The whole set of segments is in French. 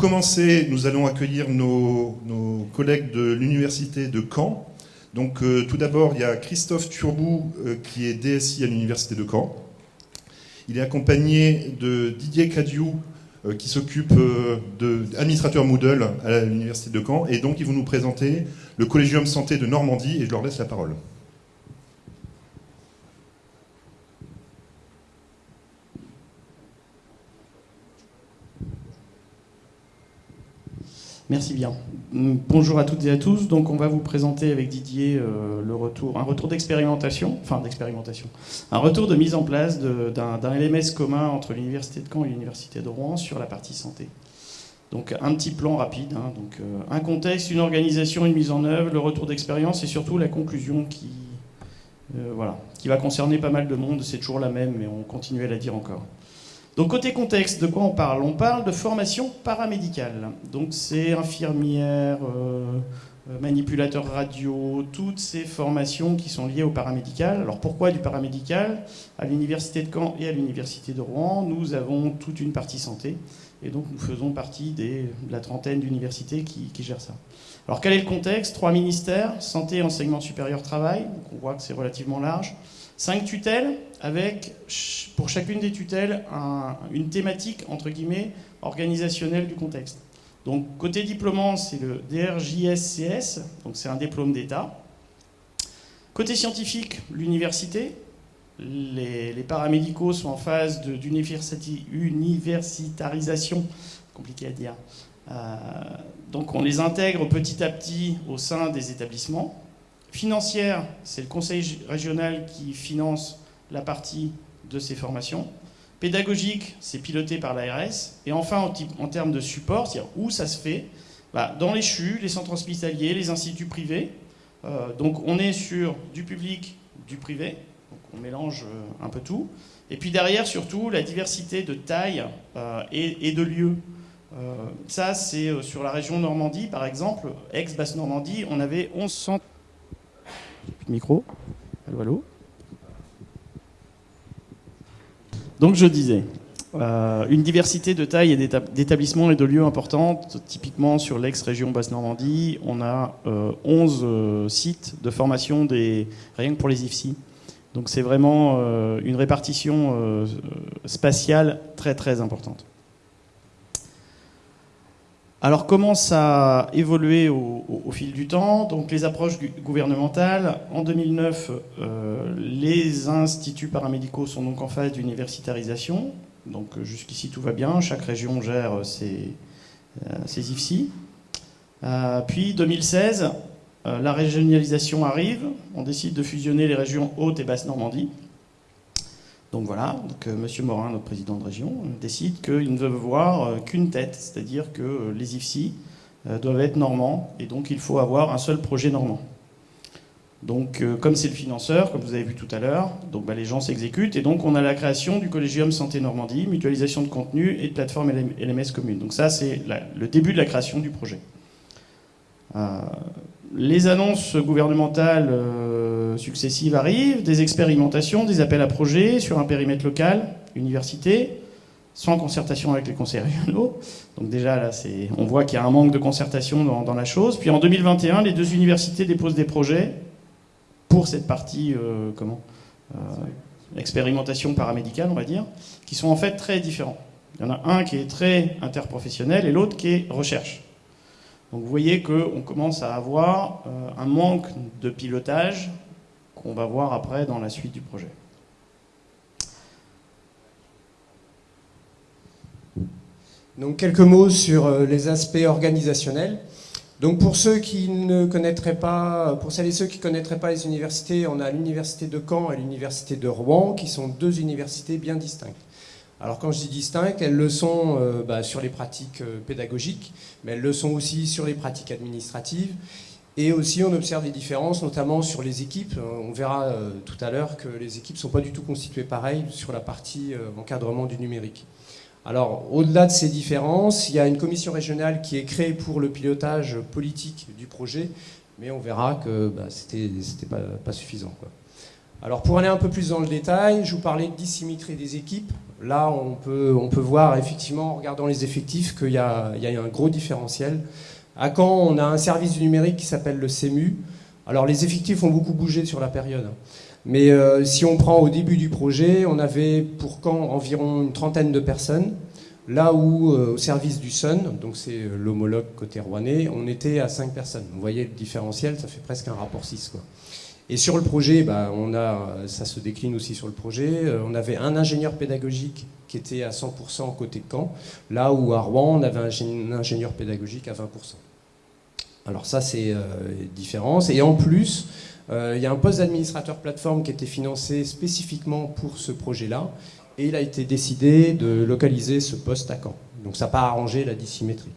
commencer, nous allons accueillir nos, collègues de l'université de Caen. Donc euh, tout d'abord, il y a Christophe Turbou euh, qui est DSI à l'université de Caen. Il est accompagné de Didier Cadiou euh, qui s'occupe d'administrateur Moodle à l'université de Caen. Et donc ils vont nous présenter le Collégium Santé de Normandie et je leur laisse la parole. Merci bien. Bonjour à toutes et à tous. Donc, on va vous présenter avec Didier euh, le retour, un retour d'expérimentation, enfin d'expérimentation, un retour de mise en place d'un LMS commun entre l'université de Caen et l'université de Rouen sur la partie santé. Donc, un petit plan rapide. Hein. donc, euh, un contexte, une organisation, une mise en œuvre, le retour d'expérience et surtout la conclusion qui, euh, voilà, qui va concerner pas mal de monde. C'est toujours la même, mais on continue à la dire encore. Donc côté contexte, de quoi on parle? On parle de formation paramédicale. Donc c'est infirmière, euh, euh, manipulateur radio, toutes ces formations qui sont liées au paramédical. Alors pourquoi du paramédical? À l'université de Caen et à l'université de Rouen, nous avons toute une partie santé. Et donc nous faisons partie de la trentaine d'universités qui, qui, gèrent ça. Alors quel est le contexte? Trois ministères, santé, enseignement supérieur, travail. Donc on voit que c'est relativement large. Cinq tutelles avec, pour chacune des tutelles, une thématique, entre guillemets, organisationnelle du contexte. Donc, côté diplômant, c'est le DRJSCS, donc c'est un diplôme d'État. Côté scientifique, l'université. Les, paramédicaux sont en phase d'universitarisation, compliqué à dire. Euh, donc, on les intègre petit à petit au sein des établissements. Financière, c'est le conseil régional qui finance la partie de ces formations. Pédagogique, c'est piloté par l'ARS. Et enfin, en, termes de support, c'est-à-dire où ça se fait, bah, dans les CHU, les centres hospitaliers, les instituts privés. Euh, donc on est sur du public, du privé. Donc on mélange euh, un peu tout. Et puis derrière, surtout, la diversité de taille euh, et, de lieux. ça, c'est sur la région Normandie, par exemple, ex-Basse-Normandie, on avait 11 centres micro. Allô, Donc je disais, euh, une diversité de tailles et d'établissements et de lieux importantes. Typiquement sur l'ex-région Basse-Normandie, on a 11 euh, euh, sites de formation des, rien que pour les IFSI. Donc c'est vraiment une répartition spatiale très très importante. Alors comment ça a évolué au, fil du temps Donc les approches gouvernementales. En 2009, euh, les instituts paramédicaux sont donc en phase d'universitarisation. Donc euh, jusqu'ici tout va bien, chaque région gère ses, euh, ses IFSI. puis 2016, la régionalisation arrive, on décide de fusionner les régions Haute et Basse Normandie. Donc voilà, donc, euh, M. Morin, notre président de région, décide qu'il ne veut voir euh, qu'une tête, c'est-à-dire que euh, les IFSI doivent être normands, et donc il faut avoir un seul projet normand. Donc, comme c'est le financeur, comme vous avez vu tout à l'heure, bah, les gens s'exécutent, et donc on a la création du Collégium Santé Normandie, mutualisation de contenu et de plateforme LMS commune. Donc ça, c'est le début de la création du projet. les annonces gouvernementales successives arrivent, des expérimentations, des appels à projets sur un périmètre local, université, sans concertation avec les conseils régionaux. Donc déjà, là, on voit qu'il y a un manque de concertation dans, la chose. Puis en 2021, les deux universités déposent des projets pour cette partie, euh, comment euh, Expérimentation paramédicale, on va dire, qui sont en fait très différents. Il y en a un qui est très interprofessionnel et l'autre qui est recherche. Donc vous voyez qu'on commence à avoir euh, un manque de pilotage qu'on va voir après dans la suite du projet. Donc quelques mots sur euh, les aspects organisationnels. Donc pour ceux qui ne connaîtraient pas, pour celles et ceux qui ne connaîtraient pas les universités, on a l'université de Caen et l'université de Rouen, qui sont deux universités bien distinctes. Alors quand je dis distinctes, elles le sont euh, bah, sur les pratiques euh, pédagogiques, mais elles le sont aussi sur les pratiques administratives. Et aussi, on observe des différences, notamment sur les équipes. Euh, on verra euh, tout à l'heure que les équipes ne sont pas du tout constituées pareil sur la partie euh, encadrement du numérique. Alors, au-delà de ces différences, il y a une commission régionale qui est créée pour le pilotage politique du projet, mais on verra que bah, c'était pas, suffisant. Alors pour aller un peu plus dans le détail, je vous parlais de dissymétrie des équipes. Là, on peut, voir effectivement, en regardant les effectifs, qu'il y, a un gros différentiel. À Caen, on a un service du numérique qui s'appelle le CEMU. Alors les effectifs ont beaucoup bougé sur la période. Mais euh, si on prend au début du projet, on avait pour Caen environ une trentaine de personnes. Là où, euh, au service du Sun, donc c'est euh, l'homologue côté rouennais, on était à 5 personnes. Vous voyez le différentiel, ça fait presque un rapport 6. Quoi. Et sur le projet, bah, on a, ça se décline aussi sur le projet. On avait un ingénieur pédagogique qui était à 100% côté Caen, là où à Rouen, on avait un ingénieur pédagogique à 20%. Alors ça, c'est euh, différence. Et en plus, euh, il y a un poste d'administrateur plateforme qui était financé spécifiquement pour ce projet-là. Et il a été décidé de localiser ce poste à Caen. Donc ça n'a pas arrangé la dissymétrie.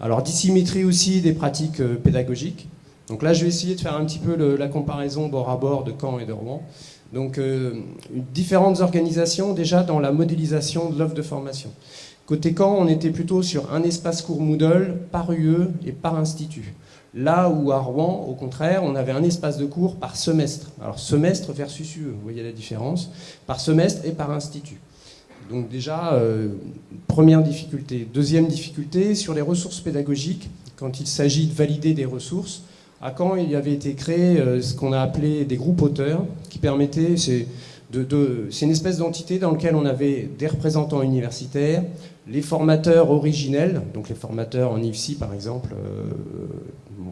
Alors dissymétrie aussi des pratiques pédagogiques. Donc là, je vais essayer de faire un petit peu la comparaison bord à bord de Caen et de Rouen. Donc, euh, différentes organisations déjà dans la modélisation de l'offre de formation. Côté Caen, on était plutôt sur un espace court Moodle par UE et par institut. Là où à Rouen, au contraire, on avait un espace de cours par semestre. Alors semestre versus UE, vous voyez la différence, par semestre et par institut. Donc déjà, euh, première difficulté. Deuxième difficulté, sur les ressources pédagogiques, quand il s'agit de valider des ressources, à Caen, il y avait été créé euh, ce qu'on a appelé des groupes auteurs, qui permettaient, c'est une espèce d'entité dans laquelle on avait des représentants universitaires, les formateurs originels, donc les formateurs en IFSI par exemple, euh,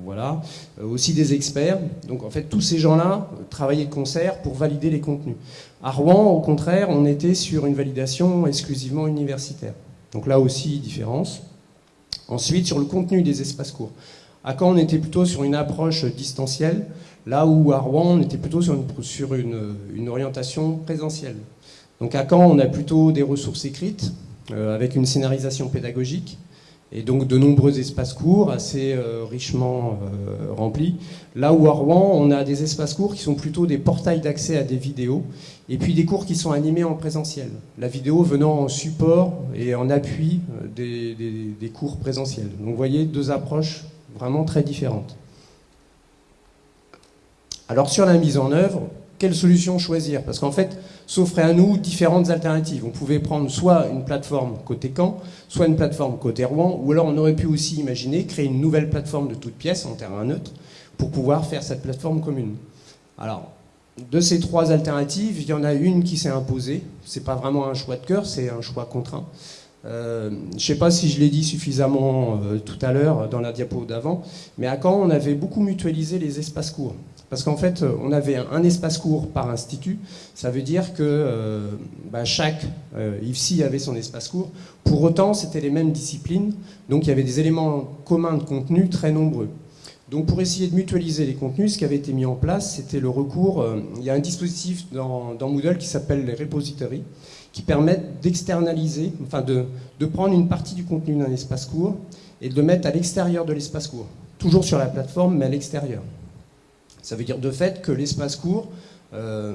voilà, euh, aussi des experts. Donc en fait, tous ces gens-là travaillaient de concert pour valider les contenus. À Rouen, au contraire, on était sur une validation exclusivement universitaire. Donc là aussi, différence. Ensuite, sur le contenu des espaces courts. À Caen, on était plutôt sur une approche distancielle, là où à Rouen, on était plutôt sur une, orientation présentielle. Donc à Caen, on a plutôt des ressources écrites, euh, avec une scénarisation pédagogique, et donc de nombreux espaces courts assez euh, richement euh, remplis. Là où à Rouen, on a des espaces courts qui sont plutôt des portails d'accès à des vidéos, et puis des cours qui sont animés en présentiel. La vidéo venant en support et en appui des, des cours présentiels. Donc vous voyez deux approches vraiment très différentes. Alors sur la mise en œuvre, quelle solution choisir? Parce qu'en fait, s'offraient à nous différentes alternatives. On pouvait prendre soit une plateforme côté Caen, soit une plateforme côté Rouen, ou alors on aurait pu aussi imaginer créer une nouvelle plateforme de toute pièce en terrain neutre pour pouvoir faire cette plateforme commune. Alors, de ces trois alternatives, il y en a une qui s'est imposée. C'est pas vraiment un choix de cœur, c'est un choix contraint. Euh, je ne sais pas si je l'ai dit suffisamment euh, tout à l'heure dans la diapo d'avant, mais à Caen, on avait beaucoup mutualisé les espaces courts. Parce qu'en fait, euh, on avait un, espace court par institut. Ça veut dire que bah, chaque IFSI avait son espace court. Pour autant, c'était les mêmes disciplines. Donc, il y avait des éléments communs de contenu très nombreux. Donc, pour essayer de mutualiser les contenus, ce qui avait été mis en place, c'était le recours. il y a un dispositif dans, dans Moodle qui s'appelle les repositories qui permettent d'externaliser, enfin de, prendre une partie du contenu d'un espace court et de le mettre à l'extérieur de l'espace court. Toujours sur la plateforme, mais à l'extérieur. Ça veut dire de fait que l'espace court euh,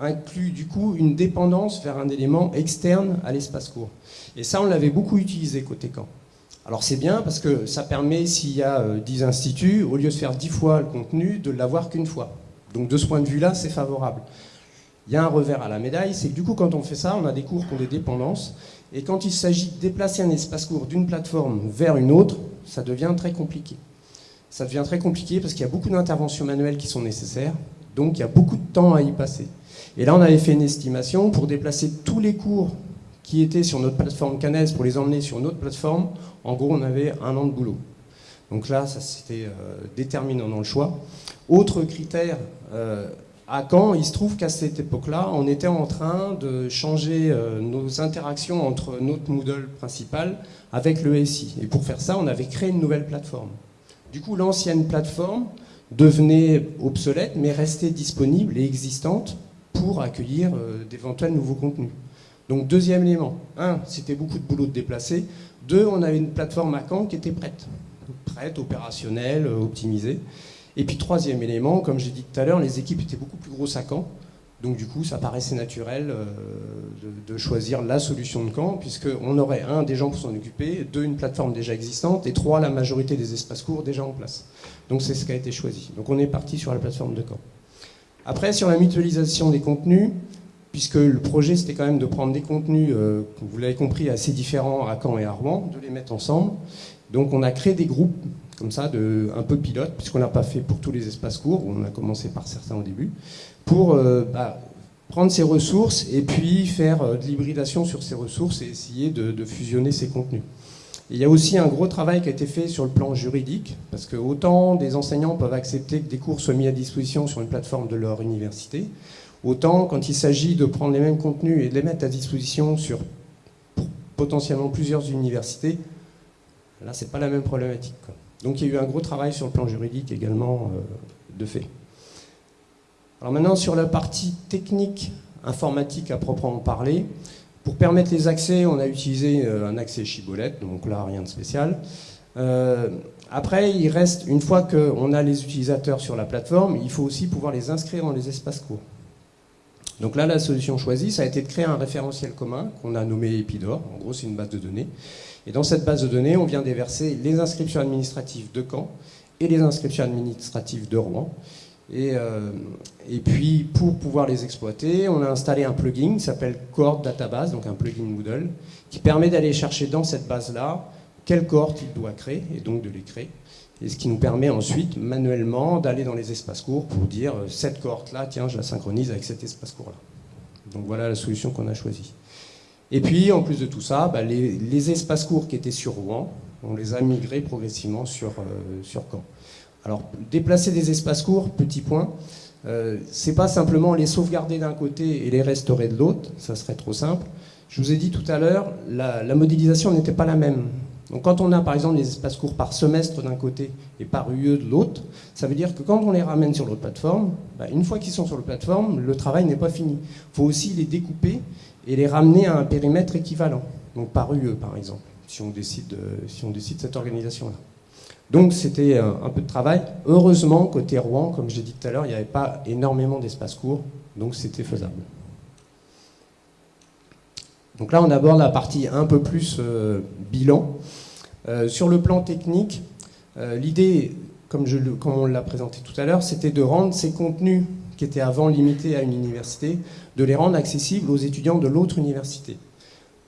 inclut du coup une dépendance vers un élément externe à l'espace court. Et ça, on l'avait beaucoup utilisé côté camp. Alors c'est bien parce que ça permet, s'il y a 10 euh, instituts, au lieu de faire 10 fois le contenu, de l'avoir qu'une fois. Donc de ce point de vue-là, c'est favorable. Il y a un revers à la médaille, c'est que du coup, quand on fait ça, on a des cours qui ont des dépendances. Et quand il s'agit de déplacer un espace court d'une plateforme vers une autre, ça devient très compliqué. Ça devient très compliqué parce qu'il y a beaucoup d'interventions manuelles qui sont nécessaires. Donc, il y a beaucoup de temps à y passer. Et là, on avait fait une estimation pour déplacer tous les cours qui étaient sur notre plateforme Canes pour les emmener sur une autre plateforme. En gros, on avait un an de boulot. Donc là, ça c'était euh, déterminant dans le choix. Autre critère, euh, à Caen, il se trouve qu'à cette époque-là, on était en train de changer euh, nos interactions entre notre Moodle principal avec le SI. Et pour faire ça, on avait créé une nouvelle plateforme. Du coup, l'ancienne plateforme devenait obsolète, mais restait disponible et existante pour accueillir euh, d'éventuels nouveaux contenus. Donc, deuxième élément. Un, c'était beaucoup de boulot de déplacer. Deux, on avait une plateforme à Caen qui était prête. Prête, opérationnelle, optimisée. Et puis troisième élément, comme j'ai dit tout à l'heure, les équipes étaient beaucoup plus grosses à Caen. Donc du coup, ça paraissait naturel euh, de, choisir la solution de Caen, puisqu'on aurait, un, des gens pour s'en occuper, deux, une plateforme déjà existante, et trois, la majorité des espaces courts déjà en place. Donc c'est ce qui a été choisi. Donc on est parti sur la plateforme de Caen. Après, sur la mutualisation des contenus, puisque le projet c'était quand même de prendre des contenus, euh, vous l'avez compris, assez différents à Caen et à Rouen, de les mettre ensemble. Donc on a créé des groupes comme ça, de, un peu pilote, puisqu'on n'a pas fait pour tous les espaces courts, on a commencé par certains au début, pour euh, bah, prendre ces ressources et puis faire euh, de l'hybridation sur ces ressources et essayer de, fusionner ces contenus. il y a aussi un gros travail qui a été fait sur le plan juridique, parce que autant des enseignants peuvent accepter que des cours soient mis à disposition sur une plateforme de leur université, autant quand il s'agit de prendre les mêmes contenus et de les mettre à disposition sur potentiellement plusieurs universités, là c'est pas la même problématique. Donc il y a eu un gros travail sur le plan juridique également euh, de fait. Alors maintenant sur la partie technique informatique à proprement parler, pour permettre les accès, on a utilisé euh, un accès Chibolette, donc là rien de spécial. Euh, après, il reste, une fois qu'on a les utilisateurs sur la plateforme, il faut aussi pouvoir les inscrire dans les espaces courts. Donc là, la solution choisie, ça a été de créer un référentiel commun qu'on a nommé Epidor. En gros, c'est une base de données et dans cette base de données, on vient déverser les inscriptions administratives de Caen et les inscriptions administratives de Rouen. Et, euh, puis, pour pouvoir les exploiter, on a installé un plugin qui s'appelle Cohort Database, donc un plugin Moodle, qui permet d'aller chercher dans cette base-là quelle cohorte il doit créer, et donc de les créer. Et ce qui nous permet ensuite, manuellement, d'aller dans les espaces courts pour dire euh, cette cohorte-là, tiens, je la synchronise avec cet espace court-là. Donc voilà la solution qu'on a choisie. Et puis, en plus de tout ça, bah, les, espaces courts qui étaient sur Rouen, on les a migrés progressivement sur, euh, sur Caen. Alors, déplacer des espaces courts, petit point, euh, c'est pas simplement les sauvegarder d'un côté et les restaurer de l'autre, ça serait trop simple. Je vous ai dit tout à l'heure, la, modélisation n'était pas la même. Donc quand on a par exemple des espaces courts par semestre d'un côté et par UE de l'autre, ça veut dire que quand on les ramène sur l'autre plateforme, bah, une fois qu'ils sont sur la plateforme, le travail n'est pas fini. Il faut aussi les découper et les ramener à un périmètre équivalent, donc par UE par exemple, si on décide, si on décide cette organisation-là. Donc c'était un, peu de travail. Heureusement, côté Rouen, comme je l'ai dit tout à l'heure, il n'y avait pas énormément d'espace court, donc c'était faisable. Donc là, on aborde la partie un peu plus euh, bilan. Euh, sur le plan technique, euh, l'idée, comme on l'a présenté tout à l'heure, c'était de rendre ces contenus qui étaient avant limités à une université, de les rendre accessibles aux étudiants de l'autre université.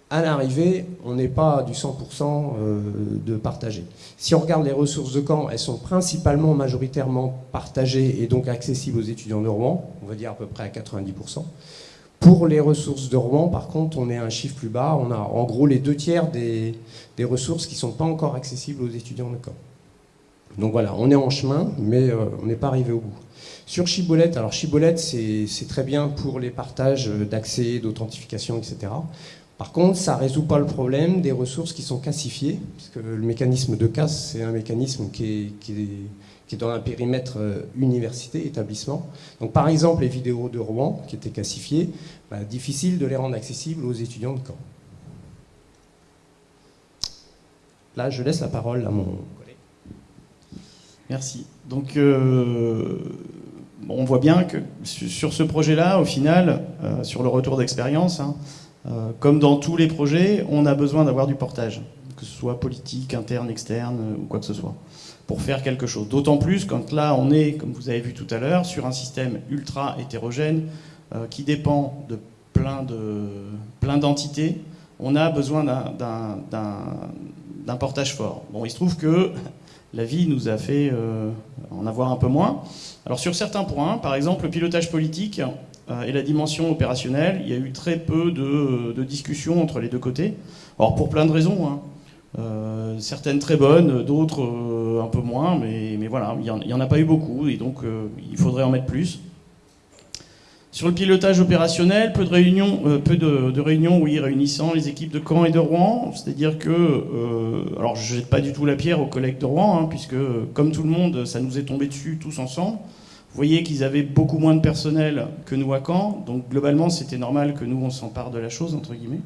À l'arrivée, on n'est pas du 100% euh, de partagé. Si on regarde les ressources de Caen, elles sont principalement majoritairement partagées et donc accessibles aux étudiants de Rouen, on va dire à peu près à 90%. Pour les ressources de Rouen, par contre, on est à un chiffre plus bas. On a en gros les deux tiers des, ressources qui ne sont pas encore accessibles aux étudiants de Caen. Donc voilà, on est en chemin, mais euh, on n'est pas arrivé au bout. Sur Chibolette, alors Chibolette, c'est très bien pour les partages d'accès, d'authentification, etc. Par contre, ça ne résout pas le problème des ressources qui sont cassifiées, puisque le mécanisme de casse, c'est un mécanisme qui est, dans un périmètre euh, université, établissement. Donc par exemple, les vidéos de Rouen, qui étaient cassifiées, bah, difficile de les rendre accessibles aux étudiants de Caen. Là, je laisse la parole à mon collègue. Merci. Donc, euh, on voit bien que sur ce projet-là, au final, euh, sur le retour d'expérience, hein, euh, comme dans tous les projets, on a besoin d'avoir du portage, que ce soit politique, interne, externe ou quoi que ce soit, pour faire quelque chose. D'autant plus quand là, on est, comme vous avez vu tout à l'heure, sur un système ultra hétérogène qui dépend de plein d'entités. on a besoin d'un portage fort. Bon, il se trouve que la vie nous a fait en avoir un peu moins. Alors sur certains points, par exemple le pilotage politique euh, et la dimension opérationnelle, il y a eu très peu de, discussions entre les deux côtés. Alors pour plein de raisons, hein. euh, certaines très bonnes, d'autres euh, un peu moins, mais, voilà, il n'y en, a pas eu beaucoup, et donc il faudrait en mettre plus. Sur le pilotage opérationnel, peu de réunions, peu de, réunions oui, réunissant les équipes de Caen et de Rouen. C'est-à-dire que, alors je jette pas du tout la pierre aux collègues de Rouen, hein, puisque comme tout le monde, ça nous est tombé dessus tous ensemble. Vous voyez qu'ils avaient beaucoup moins de personnel que nous à Caen, donc globalement c'était normal que nous on s'empare de la chose, entre guillemets.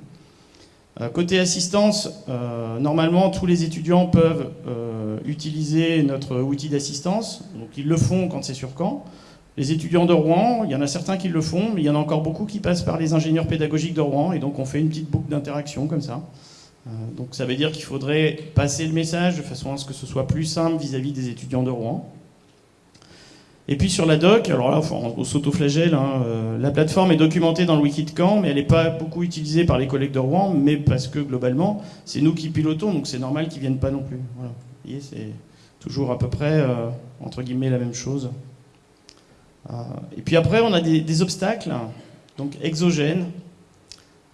Euh, côté assistance, euh, normalement tous les étudiants peuvent euh, utiliser notre outil d'assistance, donc ils le font quand c'est sur Caen. Les étudiants de Rouen, il y en a certains qui le font, mais il y en a encore beaucoup qui passent par les ingénieurs pédagogiques de Rouen, et donc on fait une petite boucle d'interaction comme ça. donc ça veut dire qu'il faudrait passer le message de façon à ce que ce soit plus simple vis à -vis des étudiants de Rouen. Et puis sur la doc, alors là, on s'autoflagelle, hein, euh, la plateforme est documentée dans le wiki mais elle n'est pas beaucoup utilisée par les collègues de Rouen, mais parce que globalement, c'est nous qui pilotons, donc c'est normal qu'ils viennent pas non plus. Voilà. Vous voyez, c'est toujours à peu près, euh, entre guillemets, la même chose. Euh, et puis après, on a des, obstacles, donc exogènes.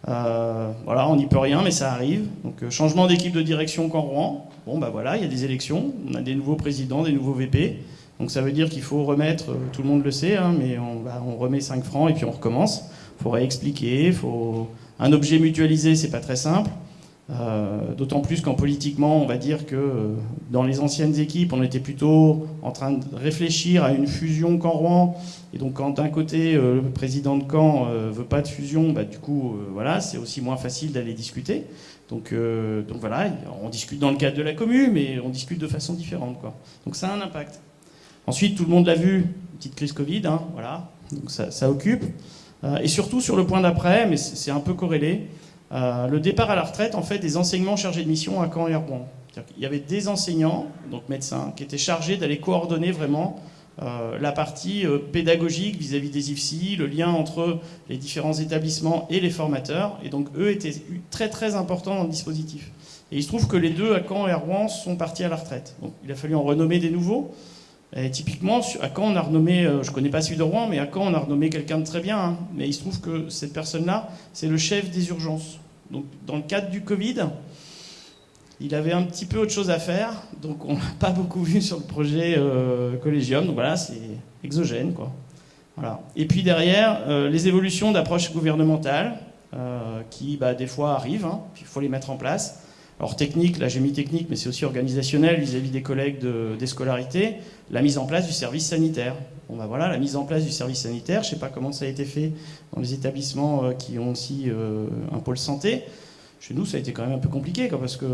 Euh, voilà, on n'y peut rien, mais ça arrive. Donc euh, changement d'équipe de direction Caen Rouen. Bon, bah voilà, il y a des élections, on a des nouveaux présidents, des nouveaux VP. Donc ça veut dire qu'il faut remettre, tout le monde le sait, hein, mais on, on, remet 5 francs et puis on recommence. Il faut réexpliquer, faut... un objet mutualisé, c'est pas très simple. Euh, D'autant plus qu'en politiquement, on va dire que euh, dans les anciennes équipes, on était plutôt en train de réfléchir à une fusion Caen-Rouen. Et donc, quand d'un côté, euh, le président de Caen veut pas de fusion, bah, du coup, voilà, c'est aussi moins facile d'aller discuter. Donc, voilà, on discute dans le cadre de la commune, mais on discute de façon différente. Quoi. Donc ça a un impact. Ensuite, tout le monde l'a vu, petite crise Covid, hein, voilà, donc ça occupe. et surtout sur le point d'après, mais c'est un peu corrélé. Euh, le départ à la retraite en fait des enseignements chargés de mission à Caen et à Rouen. Il y avait des enseignants, donc médecins, qui étaient chargés d'aller coordonner vraiment euh, la partie euh, pédagogique vis-à-vis des IFSI, le lien entre les différents établissements et les formateurs. Et donc eux étaient très très importants dans le dispositif. Et il se trouve que les deux à Caen et à Rouen sont partis à la retraite. Donc il a fallu en renommer des nouveaux. Typiquement, à Caen, on a renommé, euh, je connais pas celui de Rouen, mais à Caen, on a renommé quelqu'un de très bien. Hein. Mais il se trouve que cette personne-là, c'est le chef des urgences. Donc, dans le cadre du Covid, il avait un petit peu autre chose à faire, donc on l'a pas beaucoup vu sur le projet euh, Collégium. Donc voilà, c'est exogène, quoi. Voilà. Et puis derrière, euh, les évolutions d'approche gouvernementale, euh, qui bah, des fois arrivent, hein, puis il faut les mettre en place. Alors technique, là j'ai mis technique, mais c'est aussi organisationnel vis-à-vis des collègues de, des scolarités, la mise en place du service sanitaire. Bon bah voilà, la mise en place du service sanitaire, je ne sais pas comment ça a été fait dans les établissements euh, qui ont aussi euh, un pôle santé. Chez nous, ça a été quand même un peu compliqué, quoi, parce que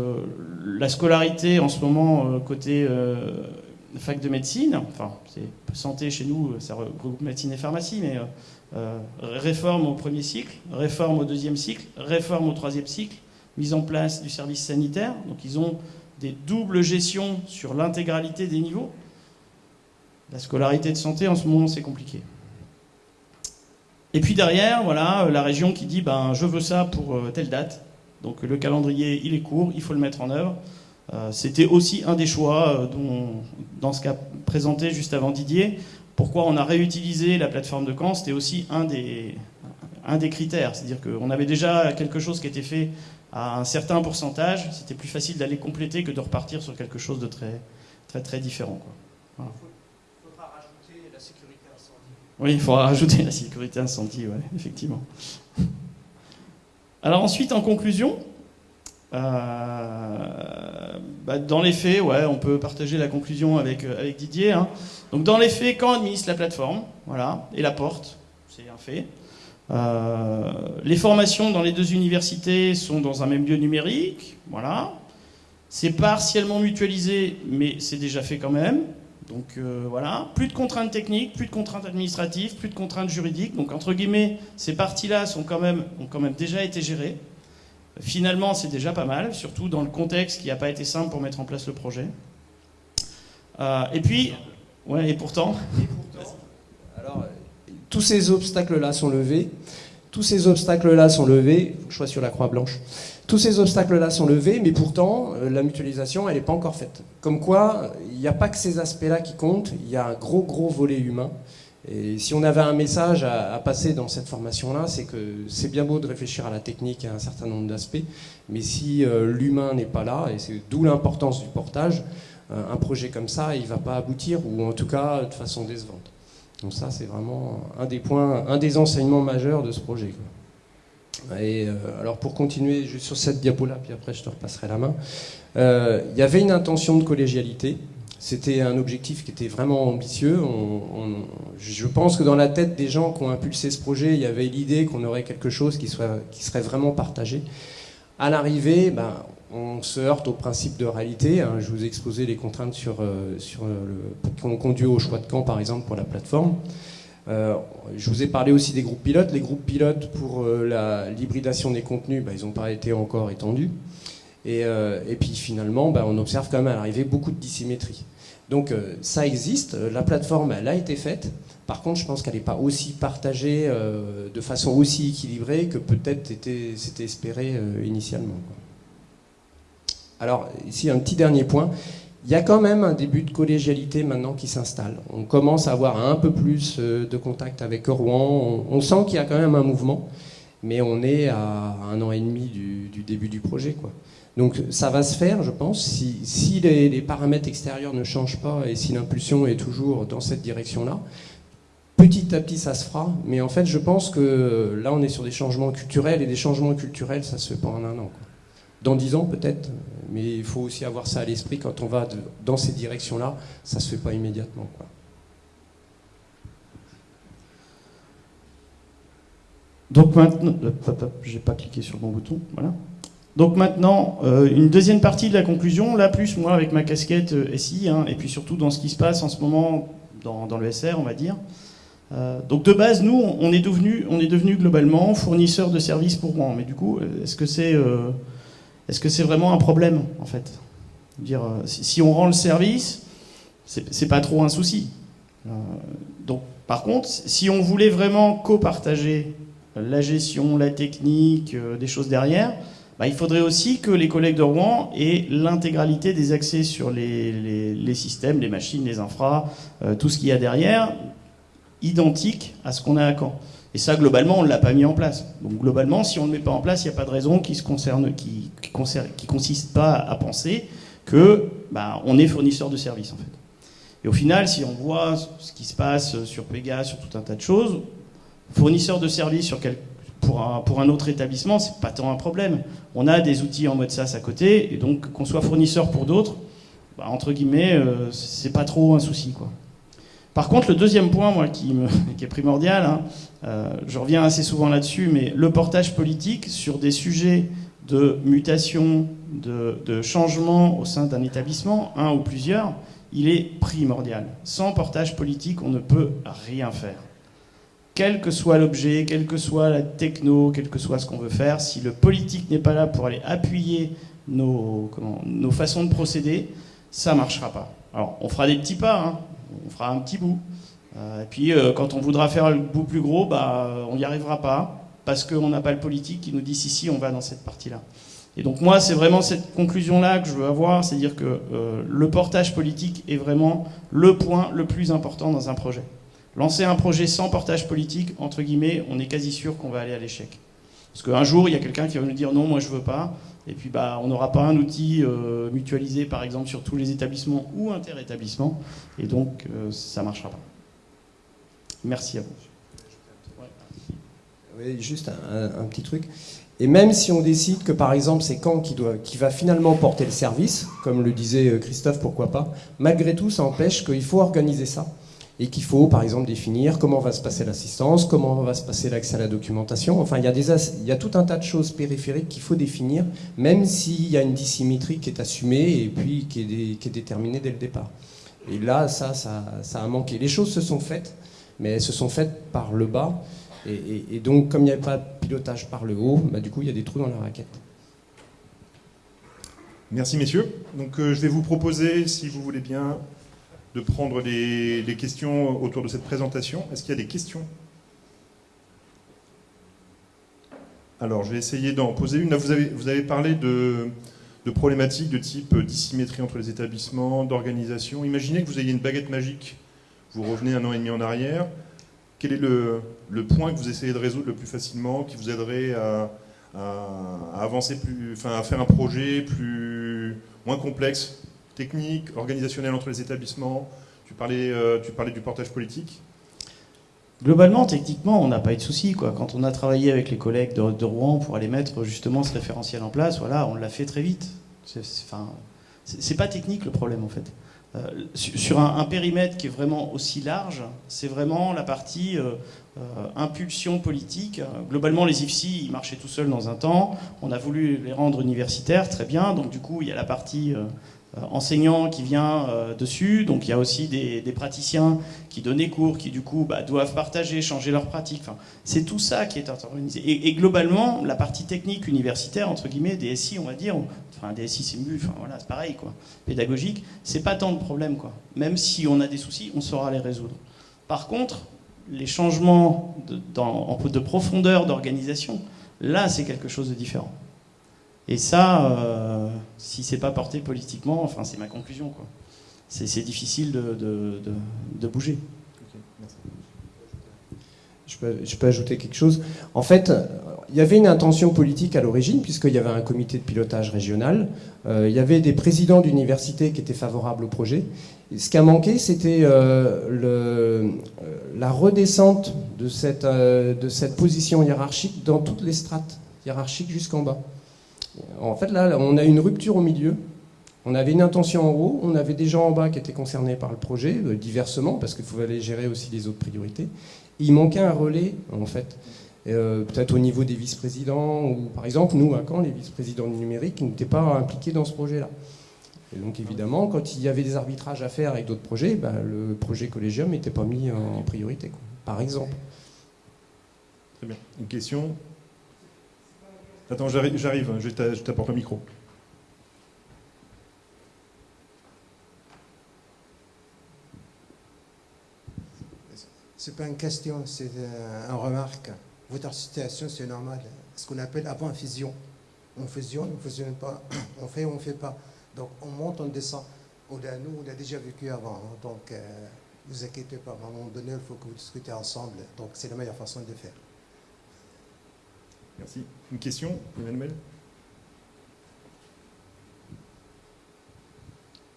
la scolarité en ce moment, euh, côté fac de médecine, enfin, c'est santé chez nous, ça regroupe médecine et pharmacie, mais réforme au premier cycle, réforme au deuxième cycle, réforme au troisième cycle, mise en place du service sanitaire. Donc ils ont des doubles gestions sur l'intégralité des niveaux. La scolarité de santé, en ce moment, c'est compliqué. Et puis derrière, voilà, la région qui dit ben, je veux ça pour euh, telle date. Donc le calendrier, il est court, il faut le mettre en œuvre. Euh, C'était aussi un des choix euh, dont, dans ce qu'a présenté juste avant Didier. Pourquoi on a réutilisé la plateforme de Caen C'était aussi un des, un des critères. C'est-à-dire qu'on avait déjà quelque chose qui était fait à un certain pourcentage. C'était plus facile d'aller compléter que de repartir sur quelque chose de très, très, très différent. Quoi. Voilà. Oui, il faudra rajouter la sécurité incendie, ouais, effectivement. Alors ensuite, en conclusion, euh, bah dans les faits, ouais, on peut partager la conclusion avec, euh, avec Didier. Hein. Donc dans les faits, quand administre la plateforme, voilà, et la porte, c'est un fait. Euh, les formations dans les deux universités sont dans un même lieu numérique, voilà. C'est partiellement mutualisé, mais c'est déjà fait quand même. Donc euh, voilà, plus de contraintes techniques, plus de contraintes administratives, plus de contraintes juridiques. Donc entre guillemets, ces parties-là ont quand même déjà été gérées. Finalement, c'est déjà pas mal, surtout dans le contexte qui n'a pas été simple pour mettre en place le projet. Euh, et puis, ouais, et pourtant. Et pourtant alors, tous ces obstacles-là sont levés. Tous ces obstacles-là sont levés. Je sois sur la croix blanche. Tous ces obstacles-là sont levés, mais pourtant, euh, la mutualisation, elle n'est pas encore faite. Comme quoi, il n'y a pas que ces aspects-là qui comptent, il y a un gros, gros volet humain. Et si on avait un message à, à passer dans cette formation-là, c'est que c'est bien beau de réfléchir à la technique et à un certain nombre d'aspects, mais si euh, l'humain n'est pas là, et c'est d'où l'importance du portage, euh, un projet comme ça, il ne va pas aboutir, ou en tout cas de façon décevante. Donc ça, c'est vraiment un des points, un des enseignements majeurs de ce projet. Et euh, alors pour continuer juste sur cette diapo-là, puis après je te repasserai la main, euh, il y avait une intention de collégialité. C'était un objectif qui était vraiment ambitieux. Je pense que dans la tête des gens qui ont impulsé ce projet, il y avait l'idée qu'on aurait quelque chose qui, soit, qui serait vraiment partagé. À l'arrivée, ben, on se heurte au principe de réalité. Hein. Je vous ai exposé les contraintes sur, euh, le, qui ont conduit au choix de camp, par exemple, pour la plateforme. Euh, je vous ai parlé aussi des groupes pilotes. Les groupes pilotes pour euh, l'hybridation des contenus, bah, ils n'ont pas été encore étendus. Et, euh, puis finalement, bah, on observe quand même à beaucoup de dissymétrie. Donc euh, ça existe, la plateforme elle a été faite. Par contre, je pense qu'elle n'est pas aussi partagée euh, de façon aussi équilibrée que peut-être c'était espéré euh, initialement. Alors ici un petit dernier point. Il y a quand même un début de collégialité maintenant qui s'installe. On commence à avoir un peu plus de contact avec Rouen. On, sent qu'il y a quand même un mouvement, mais on est à un an et demi du, début du projet. Donc ça va se faire, je pense, si, les, paramètres extérieurs ne changent pas et si l'impulsion est toujours dans cette direction-là. Petit à petit, ça se fera, mais en fait, je pense que là, on est sur des changements culturels, et des changements culturels, ça se fait pas en un an. Dans dix ans, peut-être, mais il faut aussi avoir ça à l'esprit quand on va dans ces directions-là, ça se fait pas immédiatement. Donc maintenant, euh, j'ai pas cliqué sur bouton. Donc maintenant, euh, une deuxième partie de la conclusion, là plus moi avec ma casquette euh, SI, hein, et puis surtout dans ce qui se passe en ce moment dans, le SR, on va dire. Donc de base, nous, on est devenu, on est devenu globalement fournisseur de services pour moi. Mais du coup, est-ce que c'est, est-ce que c'est vraiment un problème en fait? Dire, si, on rend le service, c'est pas trop un souci. donc, par contre, si on voulait vraiment copartager la gestion, la technique, des choses derrière, bah, il faudrait aussi que les collègues de Rouen aient l'intégralité des accès sur les, systèmes, les machines, les infras, euh, tout ce qu'il y a derrière, identique à ce qu'on a à Caen. Et ça, globalement, on ne l'a pas mis en place. Donc, globalement, si on ne le met pas en place, il n'y a pas de raison qui se concerne, qui, consiste pas à penser que bah, on est fournisseur de services, en fait. Et au final, si on voit ce qui se passe sur Pega, sur tout un tas de choses, fournisseur de services pour un autre établissement, c'est pas tant un problème. On a des outils en mode SaaS à côté, et donc qu'on soit fournisseur pour d'autres, bah, entre guillemets, euh, c'est pas trop un souci. Quoi. Par contre, le deuxième point, moi, qui, est primordial, hein, euh, je reviens assez souvent là-dessus, mais le portage politique sur des sujets de mutation, de, changement au sein d'un établissement, un ou plusieurs, il est primordial. Sans portage politique, on ne peut rien faire quel que soit l'objet, quelle que soit la techno, quel que soit ce qu'on veut faire, si le politique n'est pas là pour aller appuyer nos, nos façons de procéder, ça ne marchera pas. Alors, on fera des petits pas, hein. On fera un petit bout. Euh, et puis, euh, quand on voudra faire le bout plus gros, bah, on n'y arrivera pas, parce qu'on n'a pas le politique qui nous dit si, si, on va dans cette partie-là. Et donc moi, c'est vraiment cette conclusion-là que je veux avoir, c'est-à-dire que euh, le portage politique est vraiment le point le plus important dans un projet. Lancer un projet sans portage politique, entre guillemets, on est quasi sûr qu'on va aller à l'échec. Parce qu'un jour, il y a quelqu'un qui va nous dire non, moi je veux pas. Et puis bah, on n'aura pas un outil euh, mutualisé, par exemple, sur tous les établissements ou interétablissements. Et donc, euh, ça ne marchera pas. Merci à vous. Oui, juste un, petit truc. Et même si on décide que, par exemple, c'est Caen qui, doit, qui va finalement porter le service, comme le disait euh, Christophe, pourquoi pas, malgré tout, ça empêche qu'il faut organiser ça et qu'il faut par exemple définir comment va se passer l'assistance, comment va se passer l'accès à la documentation. Enfin, il y, a tout un tas de choses périphériques qu'il faut définir, même s'il y a une dissymétrie qui est assumée et puis qui est, déterminée dès le départ. Et là, ça, ça, ça, a manqué. Les choses se sont faites, mais elles se sont faites par le bas. Et, donc, comme il n'y avait pas de pilotage par le haut, bah, du coup, il y a des trous dans la raquette. Merci, messieurs. Donc, euh, je vais vous proposer, si vous voulez bien, de prendre les, questions autour de cette présentation. Est-ce qu'il y a des questions? Alors, je vais essayer d'en poser une. vous, avez, vous avez parlé de, problématiques de type dissymétrie entre les établissements, d'organisation. Imaginez que vous ayez une baguette magique. Vous revenez un an et demi en arrière. Quel est le, point que vous essayez de résoudre le plus facilement, qui vous aiderait à, avancer plus, enfin, à faire un projet plus, moins complexe? Technique, organisationnelle entre les établissements Tu parlais, euh, tu parlais du portage politique Globalement, techniquement, on n'a pas eu de soucis. Quand on a travaillé avec les collègues de, Rouen pour aller mettre justement ce référentiel en place, voilà, on l'a fait très vite. C'est pas technique le problème en fait. Euh, sur un, périmètre qui est vraiment aussi large, c'est vraiment la partie euh, impulsion politique. Globalement, les IFSI, marchaient tout seuls dans un temps. On a voulu les rendre universitaires, très bien. Donc du coup, il y a la partie enseignant qui vient dessus, donc il y a aussi des, praticiens qui donnent des cours, qui du coup bah, doivent partager, changer leurs pratiques. C'est tout ça qui est organisé. Et, globalement, la partie technique universitaire, entre guillemets, des SI, on va dire, enfin des SI c'est mieux, enfin voilà, c'est pareil quoi. Pédagogique, c'est pas tant de problème quoi. Même si on a des soucis, on saura les résoudre. Par contre, les changements de, dans, de profondeur d'organisation, là c'est quelque chose de différent. Et ça, euh, si c'est pas porté politiquement, enfin c'est ma conclusion quoi. C'est difficile de, bouger. Je peux, ajouter quelque chose. En fait, il y avait une intention politique à l'origine, puisqu'il y avait un comité de pilotage régional. Euh, il y avait des présidents d'universités qui étaient favorables au projet. ce qui a manqué, c'était euh, la redescente de cette position hiérarchique dans toutes les strates hiérarchiques jusqu'en bas. En fait, là, on a une rupture au milieu. On avait une intention en haut, on avait des gens en bas qui étaient concernés par le projet, diversement, parce qu'il fallait gérer aussi les autres priorités. il manquait un relais, en fait. Euh, peut-être au niveau des vice-présidents, ou par exemple, nous, à Caen, les vice-présidents du numérique n'étaient pas impliqués dans ce projet-là. Et donc évidemment, quand il y avait des arbitrages à faire avec d'autres projets, bah, le projet collégium n'était pas mis en priorité, par exemple. Très bien. Une question? Attends, j'arrive, je t'apporte le micro. C'est pas une question, c'est euh, une remarque votre situation, c'est normal. Ce qu'on appelle avant fusion. On fusionne, on ne fusionne pas, on fait, on ne fait pas. Donc on monte, on descend. On a, nous, on a déjà vécu avant. Hein. donc ne euh, vous inquiétez pas. À un moment donné, il faut que vous discutez ensemble. Donc c'est la meilleure façon de faire. Merci. Une question, Emmanuel?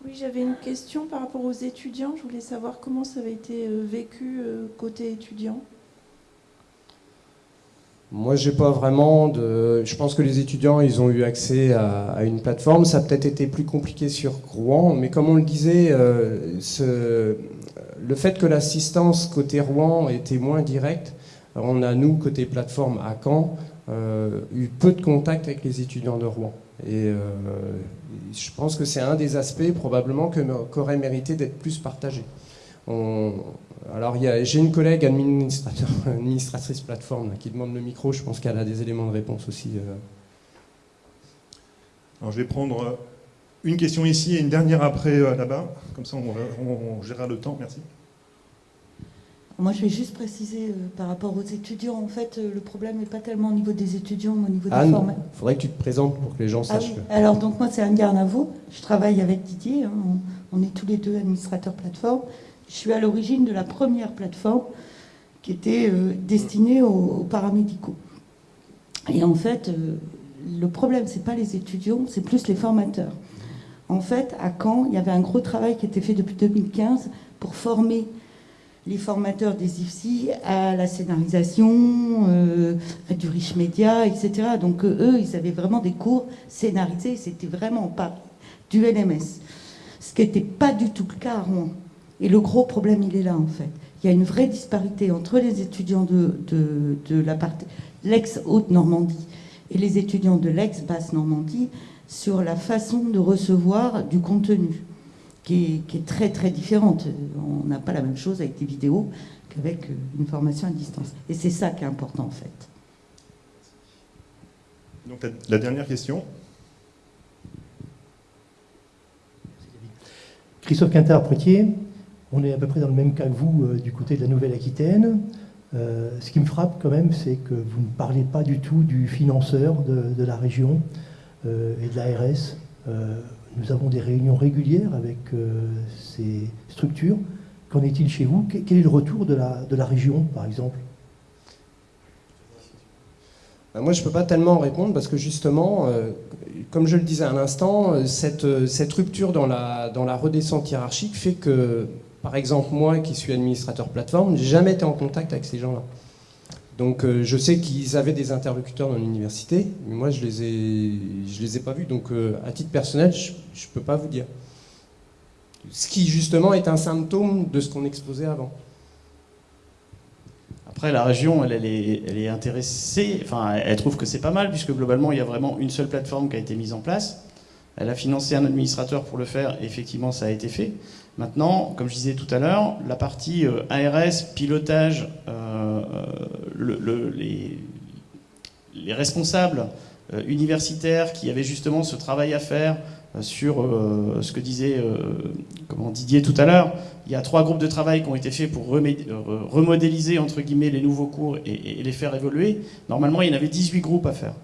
Oui, j'avais une question par rapport aux étudiants. Je voulais savoir comment ça avait été euh, vécu euh, côté étudiant. Moi, j'ai pas vraiment de. Je pense que les étudiants, ils ont eu accès à, une plateforme. Ça a peut-être été plus compliqué sur Rouen, mais comme on le disait, euh, ce... le fait que l'assistance côté Rouen était moins directe, on a nous côté plateforme à Caen eu peu de contact avec les étudiants de Rouen. Et euh, je pense que c'est un des aspects probablement qu'aurait mérité d'être plus partagé. On, alors, j'ai une collègue administratrice plateforme qui demande le micro. Je pense qu'elle a des éléments de réponse aussi. Euh. Alors, je vais prendre euh, une question ici et une dernière après euh, là-bas. Comme ça, on, gérera le temps. Merci. Moi, je vais juste préciser par rapport aux étudiants. En fait, le problème n'est pas tellement au niveau des étudiants, mais au niveau des formations. Il faudrait que tu te présentes pour que les gens ah sachent. Alors, donc moi, c'est Anne Garnavo. Je travaille avec Didier. Hein. On est tous les deux administrateurs plateforme. Je suis à l'origine de la première plateforme qui était euh, destinée aux, paramédicaux. Et en fait, euh, le problème, c'est pas les étudiants, c'est plus les formateurs. En fait, à Caen, il y avait un gros travail qui était fait depuis 2015 pour former les formateurs des IFSI à la scénarisation, euh, du rich média, etc. Donc eux, ils avaient vraiment des cours scénarisés, c'était vraiment pas du LMS. Ce qui n'était pas du tout le cas à Rouen. Et le gros problème, il est là, en fait. Il y a une vraie disparité entre les étudiants de, de, la partie l'ex-Haute-Normandie et les étudiants de l'ex-Basse-Normandie sur la façon de recevoir du contenu, qui est, qui est très très différente. On n'a pas la même chose avec des vidéos qu'avec une formation à distance. Et c'est ça qui est important, en fait. Donc la dernière question. Christophe Quintard-Pretier, on est à peu près dans le même cas que vous euh, du côté de la Nouvelle-Aquitaine. Euh, ce qui me frappe quand même, c'est que vous ne parlez pas du tout du financeur de, la région euh, et de l'ARS. Nous avons des réunions régulières avec ces structures. Qu'en est-il chez vous? Quel est le retour de la, de la région, par exemple? Moi, je ne peux pas tellement répondre parce que justement, comme je le disais à l'instant, cette, cette, rupture dans la, dans la redescente hiérarchique fait que par exemple, moi qui suis administrateur plateforme, n'ai jamais été en contact avec ces gens-là. Donc euh, je sais qu'ils avaient des interlocuteurs dans l'université, mais moi je les ai, je les ai pas vus. Donc euh, à titre personnel, je ne peux pas vous dire. Ce qui justement est un symptôme de ce qu'on exposait avant. Après, la région, elle, est, elle est intéressée, enfin, elle trouve que c'est pas mal, puisque globalement, il y a vraiment une seule plateforme qui a été mise en place. Elle a financé un administrateur pour le faire, et effectivement, ça a été fait. Maintenant, comme je disais tout à l'heure, la partie euh, ARS, pilotage, euh, le, les, les, responsables euh, universitaires qui avaient justement ce travail à faire euh, sur euh, ce que disait comment, Didier tout à l'heure, il y a trois groupes de travail qui ont été faits pour remodéliser entre guillemets les nouveaux cours et, les faire évoluer. Normalement, il y en avait 18 groupes à faire.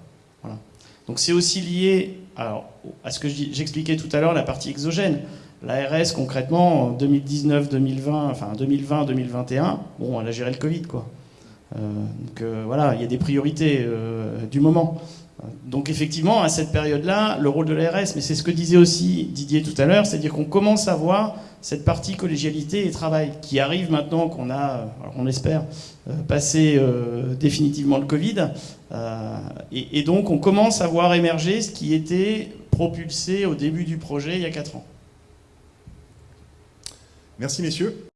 Voilà. Donc c'est aussi lié alors, à ce que j'expliquais tout à l'heure, la partie exogène. L'ARS, concrètement, en 2019, 2020, enfin 2020, 2021, bon, elle a géré le Covid, quoi. Euh, donc euh, voilà, il y a des priorités euh, du moment. Donc effectivement, à cette période-là, le rôle de l'ARS, mais c'est ce que disait aussi Didier tout à l'heure, c'est-à-dire qu'on commence à voir cette partie collégialité et travail qui arrive maintenant qu'on a, on espère, passé définitivement le Covid. Et, et, donc on commence à voir émerger ce qui était propulsé au début du projet il y a 4 ans. Merci messieurs.